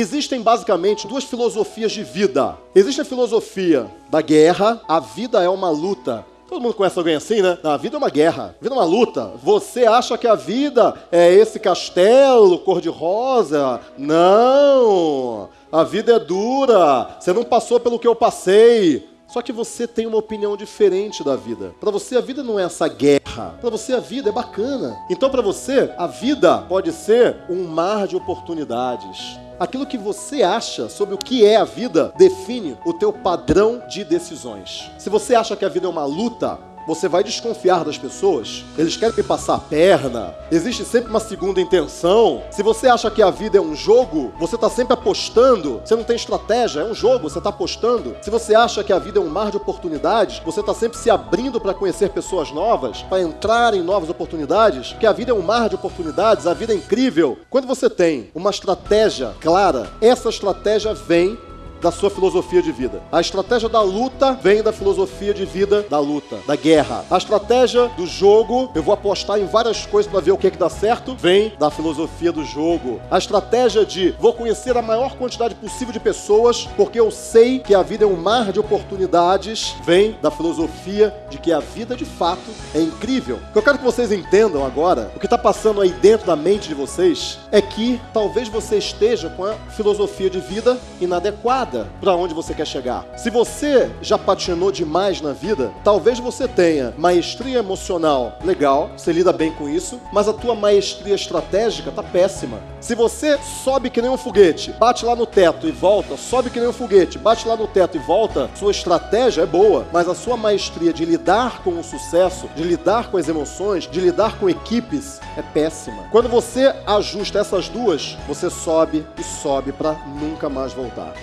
Existem basicamente duas filosofias de vida. Existe a filosofia da guerra, a vida é uma luta. Todo mundo conhece alguém assim, né? A vida é uma guerra, a vida é uma luta. Você acha que a vida é esse castelo cor-de-rosa? Não! A vida é dura. Você não passou pelo que eu passei. Só que você tem uma opinião diferente da vida. Para você a vida não é essa guerra. Para você a vida é bacana. Então para você a vida pode ser um mar de oportunidades. Aquilo que você acha sobre o que é a vida define o teu padrão de decisões. Se você acha que a vida é uma luta, você vai desconfiar das pessoas, eles querem me passar a perna, existe sempre uma segunda intenção. Se você acha que a vida é um jogo, você está sempre apostando, você não tem estratégia, é um jogo, você está apostando. Se você acha que a vida é um mar de oportunidades, você está sempre se abrindo para conhecer pessoas novas, para entrar em novas oportunidades, que a vida é um mar de oportunidades, a vida é incrível. Quando você tem uma estratégia clara, essa estratégia vem da sua filosofia de vida. A estratégia da luta vem da filosofia de vida da luta, da guerra. A estratégia do jogo, eu vou apostar em várias coisas para ver o que, é que dá certo, vem da filosofia do jogo. A estratégia de vou conhecer a maior quantidade possível de pessoas, porque eu sei que a vida é um mar de oportunidades, vem da filosofia de que a vida de fato é incrível. O que eu quero que vocês entendam agora, o que está passando aí dentro da mente de vocês, é que talvez você esteja com a filosofia de vida inadequada para onde você quer chegar. Se você já patinou demais na vida, talvez você tenha maestria emocional legal, você lida bem com isso, mas a tua maestria estratégica tá péssima. Se você sobe que nem um foguete, bate lá no teto e volta, sobe que nem um foguete, bate lá no teto e volta, sua estratégia é boa, mas a sua maestria de lidar com o sucesso, de lidar com as emoções, de lidar com equipes é péssima. Quando você ajusta essas duas, você sobe e sobe para nunca mais voltar.